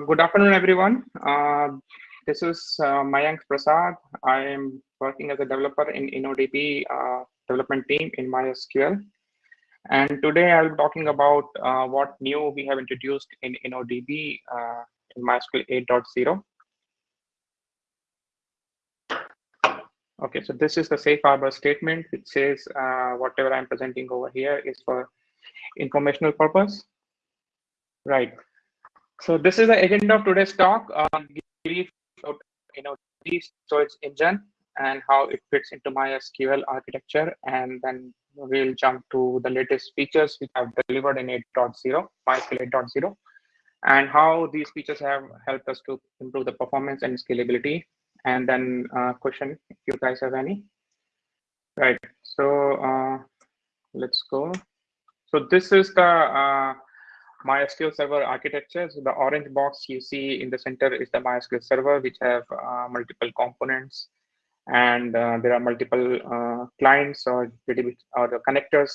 good afternoon, everyone. Uh, this is uh, Mayank Prasad. I am working as a developer in InnoDB uh, development team in MySQL. And today I'll be talking about uh, what new we have introduced in InnoDB uh, in MySQL 8.0. Okay, so this is the safe harbor statement, which says uh, whatever I'm presenting over here is for informational purpose. Right. So this is the agenda of today's talk. Um, brief, you know, the storage engine and how it fits into MySQL architecture, and then we'll jump to the latest features which have delivered in 8.0, MySQL 8.0, and how these features have helped us to improve the performance and scalability. And then uh, question if you guys have any. Right. So uh, let's go. So this is the uh, MySQL Server architecture. So the orange box you see in the center is the MySQL Server, which have uh, multiple components, and uh, there are multiple uh, clients or or the connectors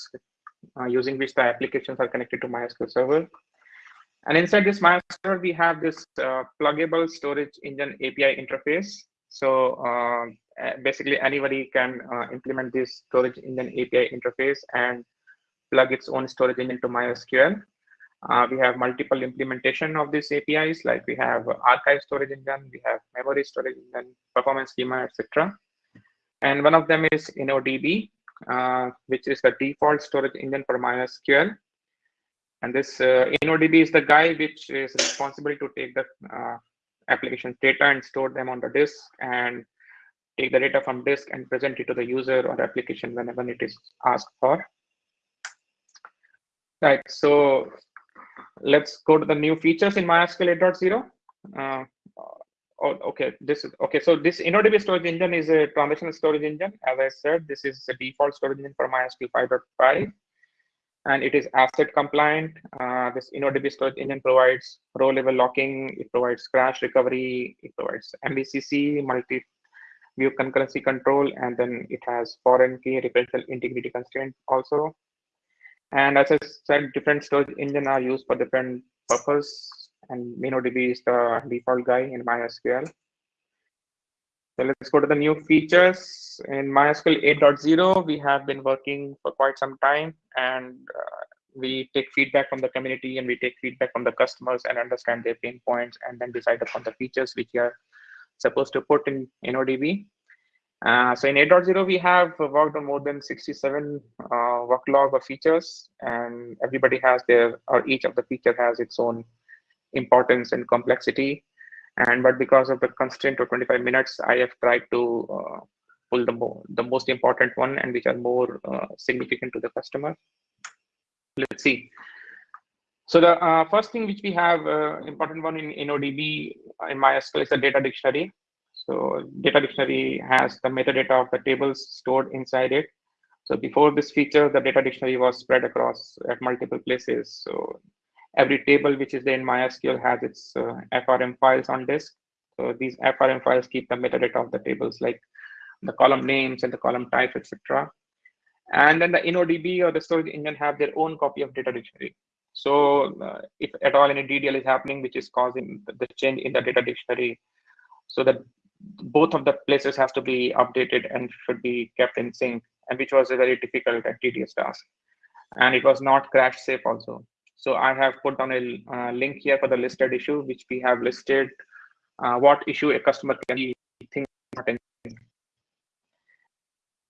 uh, using which the applications are connected to MySQL Server. And inside this MySQL, Server, we have this uh, pluggable storage engine API interface. So uh, basically, anybody can implement this storage engine API interface and plug its own storage engine to MySQL. Uh, we have multiple implementation of these APIs, like we have archive storage engine, we have memory storage engine, performance schema, etc. And one of them is InnoDB, uh, which is the default storage engine for MySQL. And this uh, InnoDB is the guy which is responsible to take the uh, application data and store them on the disk and take the data from disk and present it to the user or application whenever it is asked for. Right, so let's go to the new features in MySQL 8.0. Uh, oh, okay, this is okay. So this InnoDB storage engine is a transitional storage engine. As I said, this is the default storage engine for MySQL 5.5, and it is ACID compliant. Uh, this InnoDB storage engine provides row level locking. It provides crash recovery. It provides MVCC, multi view concurrency control, and then it has foreign key referential integrity constraint also. And as I said, different storage engine are used for different purpose. And InnoDB is the default guy in MySQL. So let's go to the new features. In MySQL 8.0, we have been working for quite some time and uh, we take feedback from the community and we take feedback from the customers and understand their pain points and then decide upon the features which are supposed to put in InnoDB. Uh, so in 8.0, we have worked on more than 67 uh, work features, and everybody has their, or each of the feature has its own importance and complexity. And but because of the constraint of 25 minutes, I have tried to uh, pull the, the most important one and which are more uh, significant to the customer. Let's see. So the uh, first thing which we have important one in InnoDB in MySQL is the data dictionary. So data dictionary has the metadata of the tables stored inside it. So before this feature, the data dictionary was spread across at multiple places. So every table which is there in MySQL has its uh, FRM files on disk. So these FRM files keep the metadata of the tables like the column names and the column types, etc. And then the InnoDB or the storage engine have their own copy of data dictionary. So uh, if at all any DDL is happening, which is causing the change in the data dictionary, so that both of the places have to be updated and should be kept in sync, and which was a very difficult and tedious task. And it was not crash safe also. So I have put down a uh, link here for the listed issue, which we have listed uh, what issue a customer can think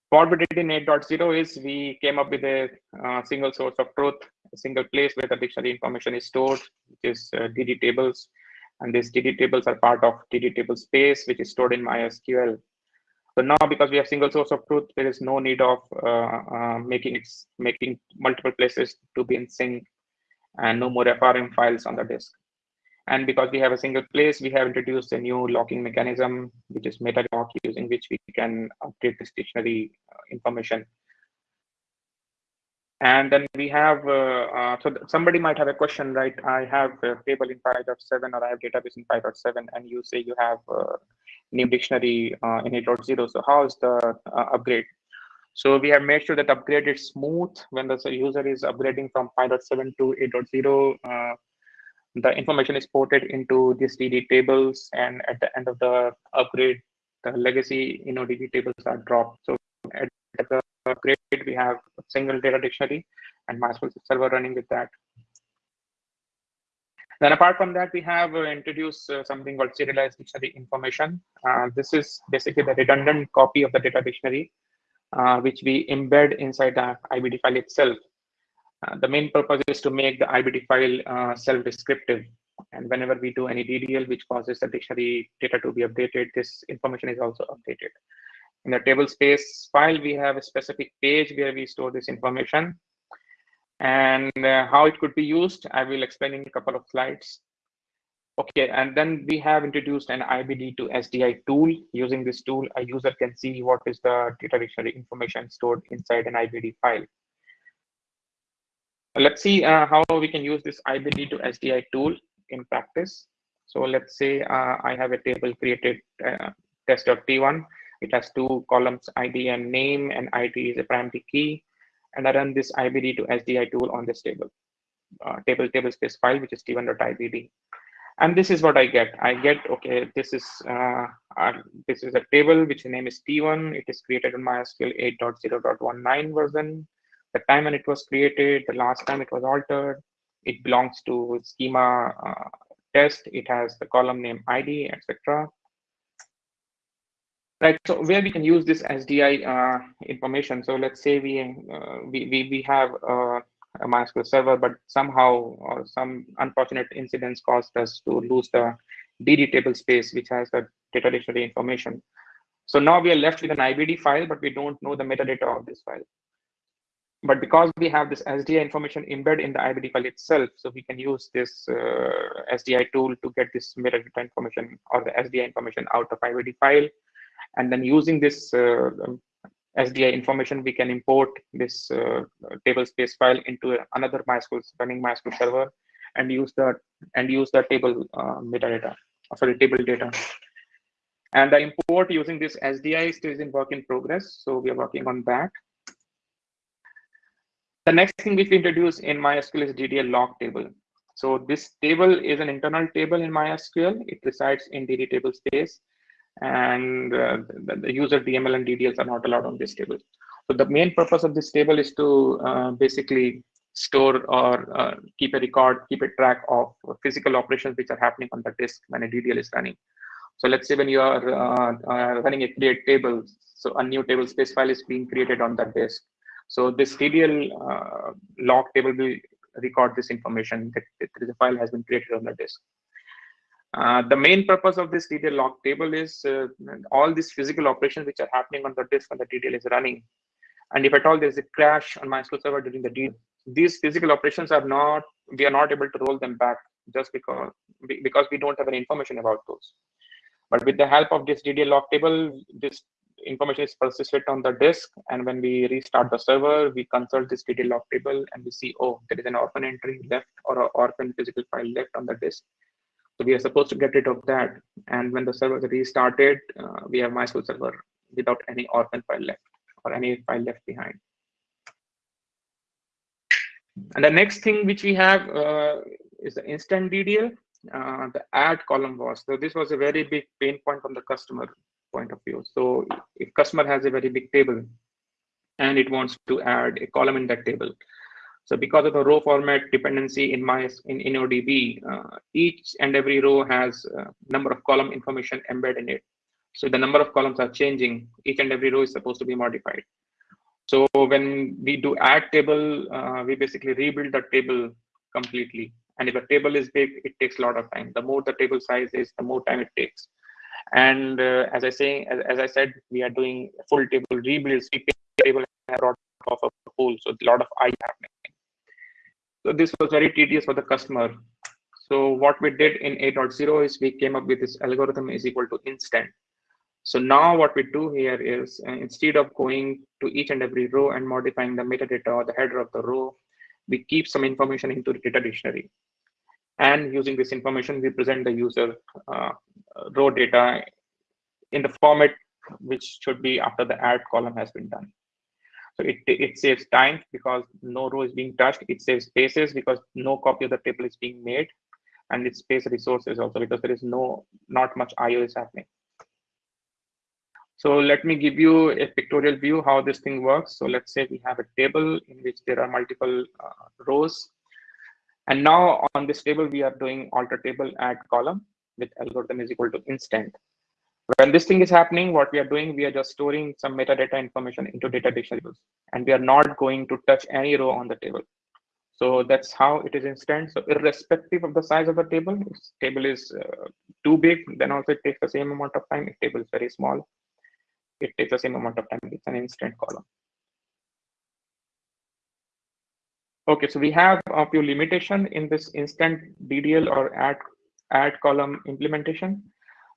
what we did in 8.0 is we came up with a uh, single source of truth, a single place where the dictionary information is stored, which is uh, DD tables. And these DD tables are part of DD table space, which is stored in MySQL. So now, because we have single source of truth, there is no need of uh, uh, making it, making multiple places to be in sync, and no more FRM files on the disk. And because we have a single place, we have introduced a new locking mechanism, which is MetaLock, using which we can update this dictionary uh, information and then we have, uh, uh, so somebody might have a question, right? I have a table in 5.7 or I have database in 5.7 and you say you have a new dictionary uh, in 8.0. So how is the uh, upgrade? So we have made sure that upgrade is smooth when the user is upgrading from 5.7 to 8.0. Uh, the information is ported into these DD tables, and at the end of the upgrade, the legacy InnoDB tables are dropped. So at the upgrade, we have a single data dictionary and MySQL server running with that. Then apart from that, we have uh, introduced uh, something called serialized dictionary information. Uh, this is basically the redundant copy of the data dictionary, uh, which we embed inside the IBD file itself. Uh, the main purpose is to make the IBD file uh, self-descriptive. And whenever we do any DDL, which causes the dictionary data to be updated, this information is also updated. In the table space file, we have a specific page where we store this information and uh, how it could be used, I will explain in a couple of slides. Okay, and then we have introduced an IBD to SDI tool. Using this tool, a user can see what is the data dictionary information stored inside an IBD file. Let's see uh, how we can use this IBD to SDI tool in practice. So let's say uh, I have a table created uh, test.t1. It has two columns, ID and name, and ID is a primary key and I run this IBD to SDI tool on this table, uh, table table space file, which is t1.ibd. And this is what I get. I get, okay, this is uh, uh, this is a table which the name is T1. It is created in MySQL 8.0.19 version. The time when it was created, the last time it was altered. It belongs to schema uh, test. It has the column name ID, etc right so where we can use this sdi uh, information? So let's say we uh, we, we we have uh, a mysql server but somehow or some unfortunate incidents caused us to lose the dd table space which has the data dictionary information. So now we are left with an ibd file but we don't know the metadata of this file. But because we have this SDI information embedded in the IBD file itself, so we can use this uh, SDI tool to get this metadata information or the SDI information out of IBD file and then using this uh, um, SDI information, we can import this uh, table space file into another MySQL running MySQL server and use the and use the table uh, metadata, sorry, table data. And the import using this SDI is still in work in progress. So we are working on that. The next thing which we introduce in MySQL is DDL log table. So this table is an internal table in MySQL. It resides in DD table space and uh, the, the, user DML and DDLs are not allowed on this table. So the main purpose of this table is to uh, basically store or uh, keep a record, keep a track of physical operations which are happening on the disk when a DDL is running. So let's say when you are uh, uh, running a create table, so a new table space file is being created on that disk. So this DDL uh, log table will record this information that, that the file has been created on the disk. Uh, the main purpose of this DDL log table is uh, all these physical operations which are happening on the disk when the DDL is running. And if at all there's a crash on MySQL server during the DDL, these physical operations are not, we are not able to roll them back just because, because we don't have any information about those. But with the help of this DDL log table, this information is persisted on the disk. And when we restart the server, we consult this DDL log table and we see, oh, there is an orphan entry left or an orphan physical file left on the disk so we are supposed to get rid of that. And when the server restarted, uh, we have MySQL server without any orphan file left or any file left behind. And the next thing which we have uh, is the instant DDL, uh, the add column was. So this was a very big pain point from the customer point of view. So if customer has a very big table and it wants to add a column in that table, so because of the row format dependency in my in InnoDB, uh, each and every row has a number of column information embedded in it. So the number of columns are changing. Each and every row is supposed to be modified. So when we do add table, uh, we basically rebuild the table completely. And if a table is big, it takes a lot of time. The more the table size is, the more time it takes. And uh, as I say, as, as, I said, we are doing full table rebuilds. We table have a lot of a pool, so a lot of I happening. So this was very tedious for the customer. So what we did in 8.0 is we came up with this algorithm is equal to instant. So now what we do here is uh, instead of going to each and every row and modifying the metadata or the header of the row, we keep some information into the data dictionary. And using this information, we present the user uh, row data in the format which should be after the add column has been done. So it, it saves time because no row is being touched. It saves spaces because no copy of the table is being made. and it space resources also because there is no not much IO is happening. So let me give you a pictorial view how this thing works. So let's say we have a table in which there are multiple uh, rows. And now on this table, we are doing alter table add column with algorithm is equal to instant. When this thing is happening, what we are doing, we are just storing some metadata information into data dictionaries, and we are not going to touch any row on the table. So that's how it is instant. So irrespective of the size of the table, if table is uh, too big, then also it takes the same amount of time. If table is very small, it takes the same amount of time. It's an instant column. Okay, so we have a few limitation in this instant DDL or add add column implementation.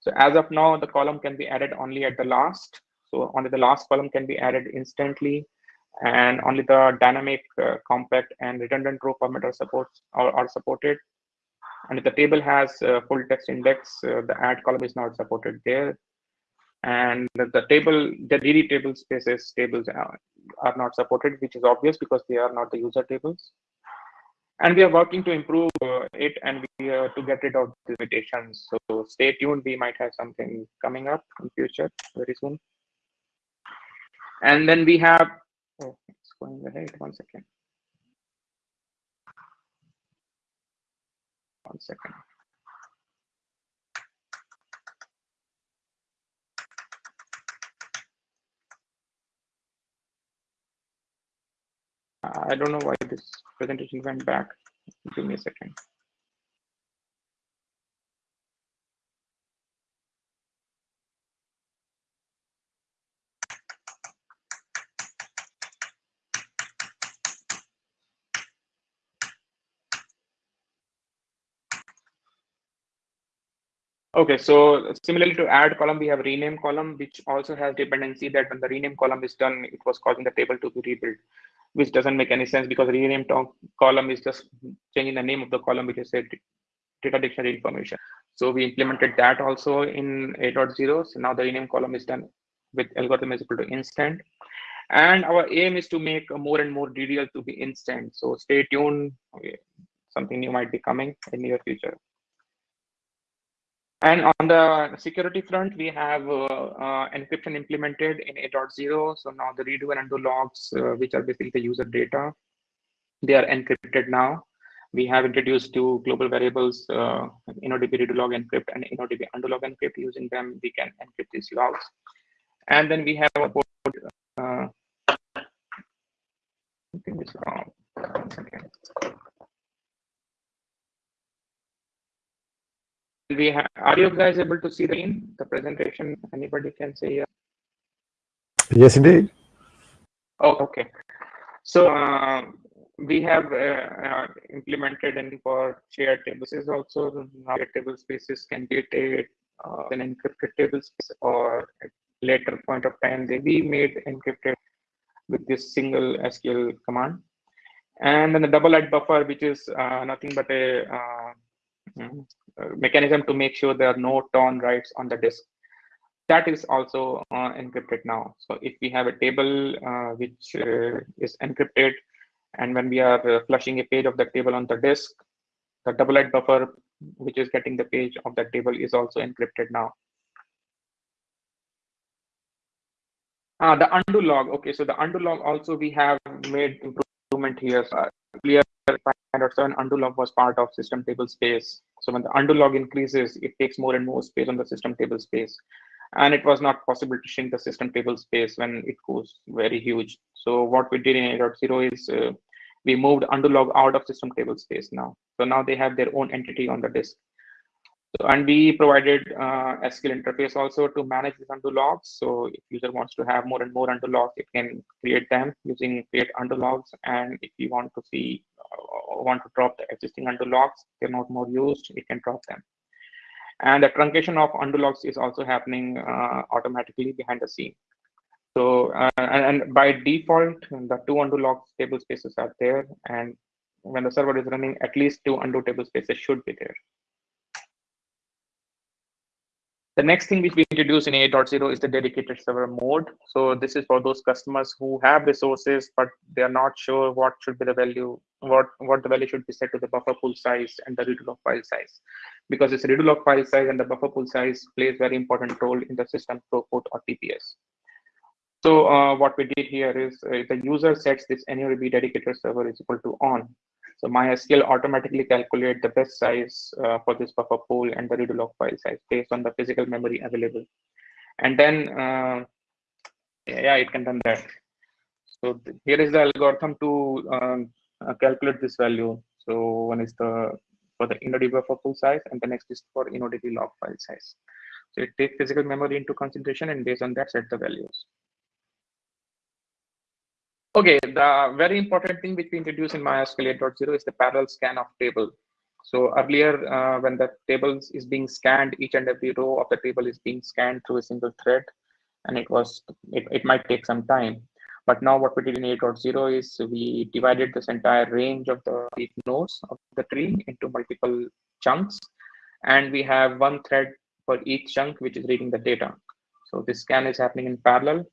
So as of now, the column can be added only at the last. So only the last column can be added instantly, and only the dynamic, uh, compact, and redundant row formatter supports are, are supported. And if the table has uh, full text index, uh, the add column is not supported there and the table, the DD table spaces tables are, are not supported, which is obvious because they are not the user tables. And we are working to improve uh, it and we uh, to get rid of the limitations. So stay tuned. We might have something coming up in future very soon. And then we have, oh, it's going ahead. One second. One second. I don't know why this presentation went back. Give me a second. Okay, so similarly to add column, we have rename column, which also has dependency that when the rename column is done, it was causing the table to be rebuilt which doesn't make any sense because rename column is just changing the name of the column, which is a data dictionary information. So we implemented that also in 8.0. So now the rename column is done with algorithm is equal to instant. And our aim is to make more and more DDL to be instant. So stay tuned. Something new might be coming in near future. And on the security front, we have uh, uh, encryption implemented in 8.0. So now the redo and undo logs, uh, which are basically the user data, they are encrypted now. We have introduced two global variables, uh, InnoDB redo log encrypt and InnoDB undo log encrypt. Using them, we can encrypt these logs. And then we have a board. Uh, something is wrong. We are you guys able to see the in the presentation? Anybody can say yes yes indeed. Oh okay. So uh, we have uh, uh, implemented and for shared tables is also table spaces can be a, uh, an encrypted table space or at later point of time they be made encrypted with this single SQL command. And then the doublewrite buffer which is uh, nothing but a uh, mechanism to make sure there are no torn writes on the disk. That is also uh, encrypted now. So if we have a table uh, which uh, is encrypted, and when we are uh, flushing a page of the table on the disk, the double buffer, which is getting the page of that table, is also encrypted now. Uh, the undo log. Okay, so the undo log also we have made improvement here. So earlier, 507 undo log was part of system table space. So when the undo log increases, it takes more and more space on the system table space. And it was not possible to shrink the system table space when it goes very huge. So what we did in 8.0 is uh, we moved undo log out of system table space now. So now they have their own entity on the disk. So, and we provided uh, SQL interface also to manage these undo logs. So if user wants to have more and more undo logs, it can create them using create undo logs. And if you want to see, uh, want to drop the existing undo logs, they're not more used, it can drop them. And the truncation of undo logs is also happening uh, automatically behind the scene. So, uh, and, and by default, the two undo logs table spaces are there. And when the server is running, at least two undo table spaces should be there. The next thing which we introduce in 8.0 is the dedicated server mode. So this is for those customers who have resources, but they are not sure what should be the value, what, what the value should be set to the buffer pool size and the redo log file size. Because this redo log file size and the buffer pool size plays very important role in the system throughput or TPS. So uh, what we did here is uh, the user sets this InnoDB dedicated server is equal to on. So MySQL automatically calculate the best size uh, for this buffer pool and the redo log file size based on the physical memory available. And then, uh, yeah, it can run that. So here is the algorithm to um, uh, calculate this value. So one is the for the InnoDB buffer pool size, and the next is for InnoDB log file size. So it takes physical memory into consideration, and based on that, set the values. Okay, the very important thing which we introduced in MySQL 8.0 is the parallel scan of table. So earlier, uh, when the table is being scanned, each and every row of the table is being scanned through a single thread, and it was it, it might take some time. But now what we did in 8.0 is we divided this entire range of the nodes of the tree into multiple chunks, and we have one thread for each chunk which is reading the data. So this scan is happening in parallel,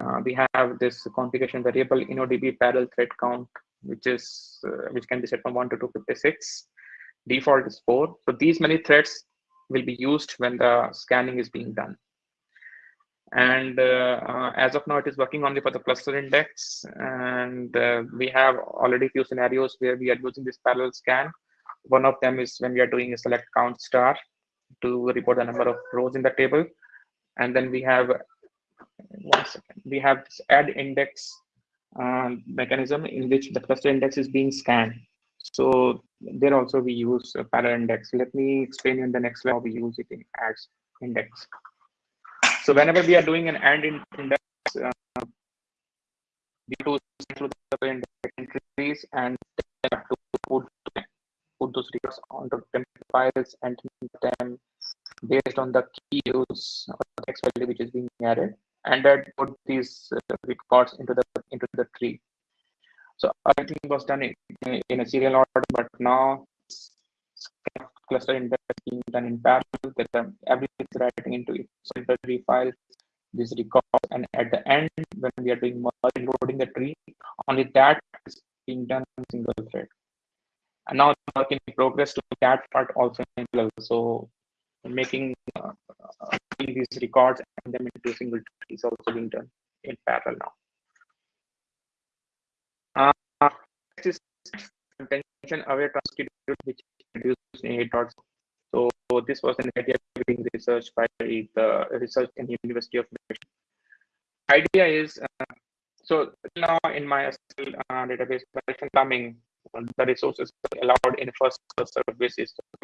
uh, we have this configuration variable InnoDB parallel thread count, which is uh, which can be set from 1 to 256. Default is 4. So these many threads will be used when the scanning is being done. And uh, uh as of now, it is working only for the cluster index. And uh, we have already few scenarios where we are using this parallel scan. One of them is when we are doing a select count star to report the number of rows in the table. And then we have one second. We have this add index uh, mechanism in which the cluster index is being scanned. So there also we use a parallel index. Let me explain in the next slide how we use it in adds index. So whenever we are doing an AND index, uh, we do through the index entries and to put, put those records onto temp files and them based on the key use or text value which is being added and then put these uh, records into the into the tree. So everything was done in, in a serial order, but now cluster index being done in parallel. That um, everything is writing into its tree file, these records, and at the end, when we are doing loading the tree, only that is being done in single thread. And now work in progress to that part also in parallel. So making uh, these records and them into a single tree is also being done in parallel now. Uh, this is attention aware transcript which introduced in 8 So this was an idea being researched by the research in University of Michigan. Idea is uh, so now in my uh, database coming the resources allowed in first. So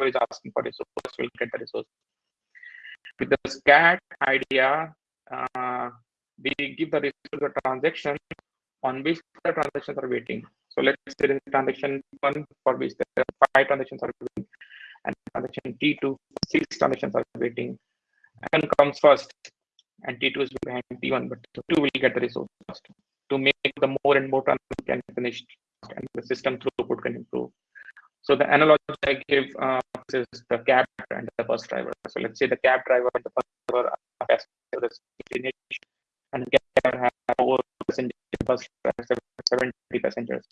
is asking for resources, will get the resource. With the scat idea, uh, we give the resource the transaction on which the transactions are waiting. So let's say there is transaction one for which there are five transactions are waiting, and transaction T2, six transactions are waiting. N comes first, and T2 is behind T1, but T2 will get the resource first to make the more and more transactions can finish and the system throughput can improve. So the analogy I give uh, is the cab and the bus driver. So let's say the cab driver and the bus driver are passengers and the cab driver has four passengers, bus driver 70 passengers.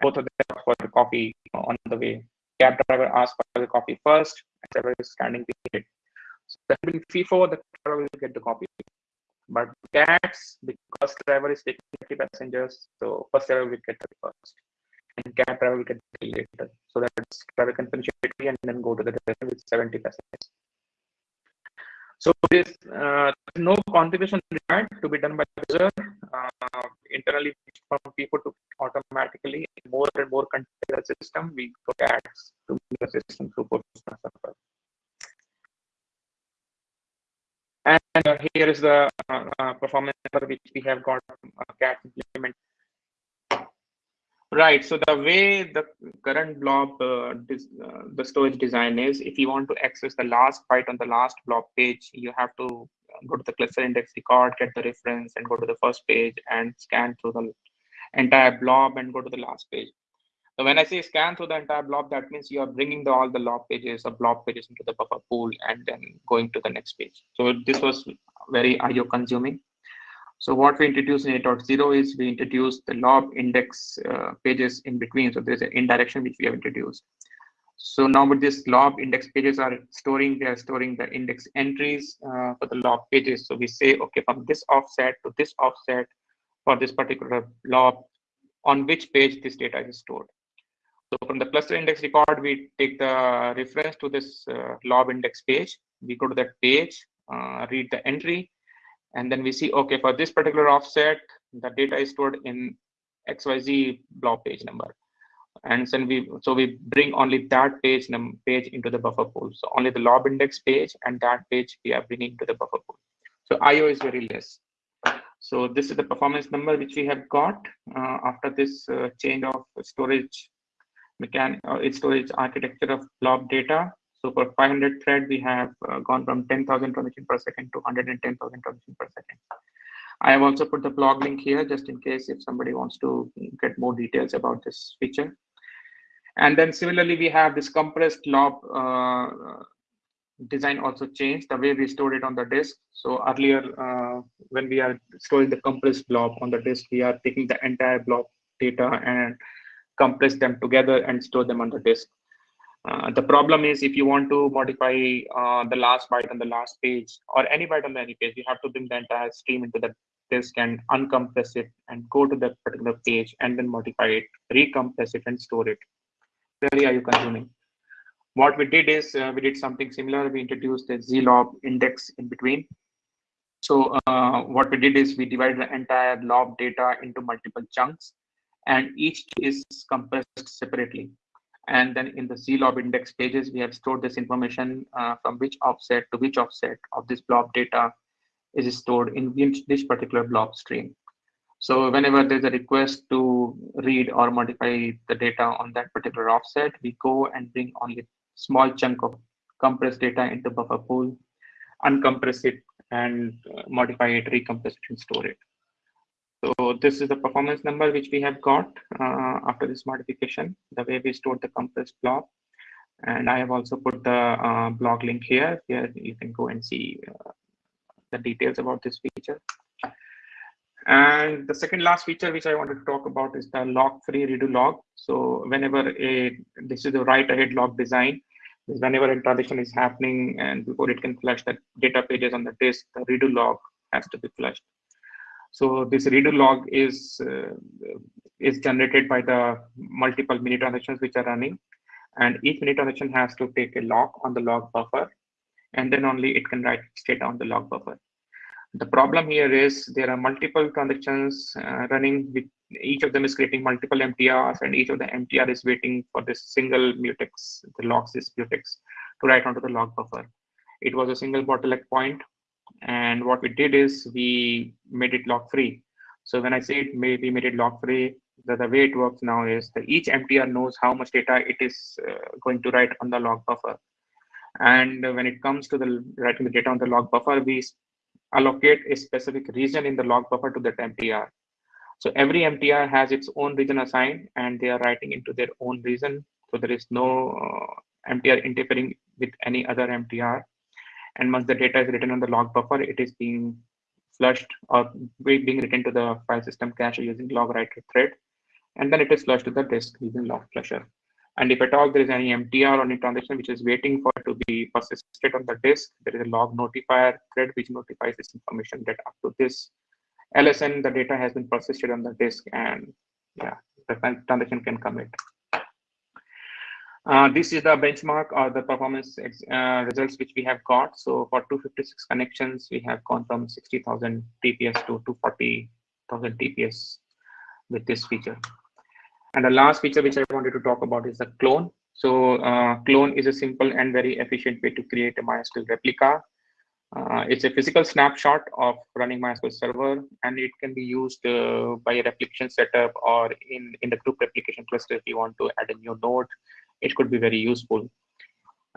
Both of them for the coffee on the way. Cab driver asks for the coffee first, and driver is standing behind it. So that will be FIFO, the driver will get the coffee. But cats, the bus driver is taking 50 passengers, so bus driver will get the first. And cab will get the later. So that driver can finish and then go to the destination with 70 passengers. So this uh, no configuration required to be done by the user uh, internally from people to automatically more and more container system we go ads to the system throughput. And uh, here is the uh, uh, performance which we have got uh, cat implement. Right. So the way the current blob, uh, this, uh, the storage design is, if you want to access the last byte on the last blob page, you have to go to the cluster index record, get the reference, and go to the first page and scan through the entire blob and go to the last page. So when I say scan through the entire blob, that means you are bringing the, all the log pages or blob pages into the buffer pool and then going to the next page. So this was very IO consuming. So what we introduce in 8.0 is we introduce the lob index uh, pages in between. So there's an indirection which we have introduced. So now with this lob index pages are storing, they are storing the index entries uh, for the lob pages. So we say, okay, from this offset to this offset for this particular lob, on which page this data is stored. So from the cluster index record, we take the reference to this uh, lob index page. We go to that page, uh, read the entry, and then we see, okay, for this particular offset, the data is stored in XYZ blob page number. And then we, so we bring only that page num page into the buffer pool. So only the lob index page and that page we are bringing to the buffer pool. So IO is very less. So this is the performance number which we have got uh, after this uh, change of storage mechanic uh, storage architecture of blob data. So for 500 thread, we have uh, gone from 10,000 transactions per second to 110,000 transactions per second. I have also put the blog link here just in case if somebody wants to get more details about this feature. And then similarly, we have this compressed lob uh, design also changed the way we stored it on the disk. So earlier, uh, when we are storing the compressed blob on the disk, we are taking the entire blob data and compress them together and store them on the disk. Uh, the problem is if you want to modify uh, the last byte on the last page or any byte on any page, you have to bring the entire stream into the disk and uncompress it and go to that particular page and then modify it, recompress it and store it. Very IO consuming. What we did is uh, we did something similar. We introduced a zlob index in between. So uh, what we did is we divided the entire lob data into multiple chunks and each is compressed separately. And then in the zlob index pages, we have stored this information uh, from which offset to which offset of this blob data is stored in this particular blob stream. So whenever there's a request to read or modify the data on that particular offset, we go and bring only small chunk of compressed data into buffer pool, uncompress it and uh, modify it, recompress it and store it. So this is the performance number which we have got uh, after this modification, the way we stored the compressed blob. And I have also put the uh, blog link here. Here you can go and see uh, the details about this feature. And the second last feature which I wanted to talk about is the lock-free redo log. So whenever a this is the write-ahead log design, whenever a transaction is happening and before it can flush the data pages on the disk, the redo log has to be flushed. So this redo log is uh, is generated by the multiple mini transactions which are running, and each mini transaction has to take a lock on the log buffer, and then only it can write state on the log buffer. The problem here is there are multiple transactions uh, running with each of them is creating multiple MTRs and each of the MTR is waiting for this single mutex, the logs is mutex to write onto the log buffer. It was a single bottleneck point and what we did is we made it lock free. So when I say it may, we made it lock free, the, the way it works now is that each MTR knows how much data it is uh, going to write on the log buffer. And when it comes to the writing the data on the log buffer, we allocate a specific region in the log buffer to that MTR. So every MTR has its own region assigned and they are writing into their own region. So there is no uh, MTR interfering with any other MTR. And once the data is written on the log buffer, it is being flushed or being written to the file system cache using log writer thread. And then it is flushed to the disk using log flusher. And if at all there is any MTR or any transaction which is waiting for to be persisted on the disk, there is a log notifier thread which notifies this information that up to this LSN, the data has been persisted on the disk and yeah, the transaction can commit. Uh, this is the benchmark or the performance uh, results which we have got. So for 256 connections, we have gone from 60,000 TPS to 240,000 TPS with this feature. And the last feature which I wanted to talk about is the clone. So uh, clone is a simple and very efficient way to create a MySQL replica. Uh, it's a physical snapshot of running MySQL server, and it can be used uh, by a replication setup or in, in the group replication cluster if you want to add a new node it could be very useful.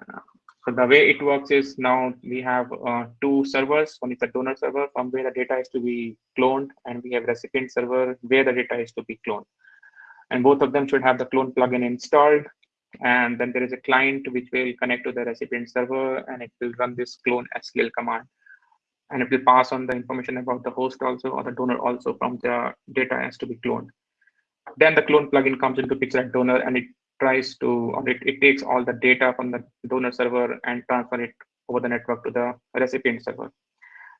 Uh, so the way it works is now we have uh, two servers. One is the donor server from where the data is to be cloned, and we have recipient server where the data is to be cloned. and both of them should have the clone plugin installed. And then there is a client which will connect to the recipient server and it will run this clone SQL command. And it will pass on the information about the host also or the donor also from the data has to be cloned. Then the clone plugin comes into picture at donor and it tries to, or it, it takes all the data from the donor server and transfer it over the network to the recipient server.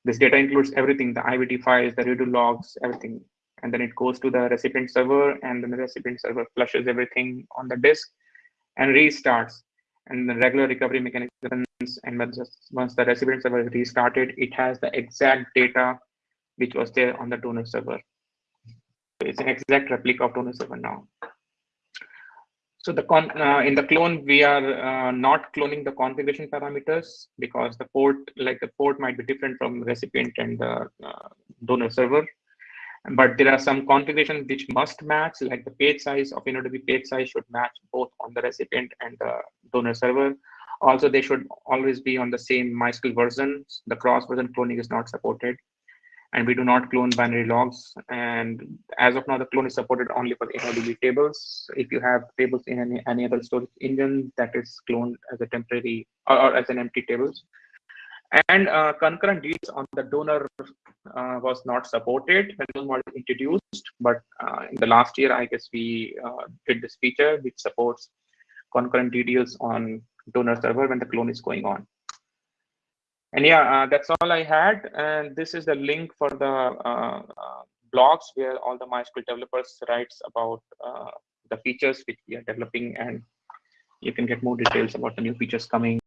This data includes everything, the IBD files, the redo logs, everything. And then it goes to the recipient server and then the recipient server flushes everything on the disk and restarts. And the regular recovery mechanisms, and once the recipient server is restarted, it has the exact data which was there on the donor server. It's an exact replica of donor server now. So the con uh, in the clone, we are uh, not cloning the configuration parameters because the port, like the port might be different from recipient and the uh, donor server. But there are some configurations which must match, like the page size of InnoDB page size should match both on the recipient and the donor server. Also, they should always be on the same MySQL version. The cross version cloning is not supported and we do not clone binary logs. And as of now, the clone is supported only for InnoDB tables. If you have tables in any, any other storage engine, that is cloned as a temporary or, or as an empty tables. And uh, concurrent DDLs on the donor uh, was not supported when it was introduced, but uh, in the last year, I guess we uh, did this feature which supports concurrent DDLs on donor server when the clone is going on. And yeah, uh, that's all I had. And this is the link for the uh, uh, blogs where all the MySQL developers writes about the features which we are developing and you can get more details about the new features coming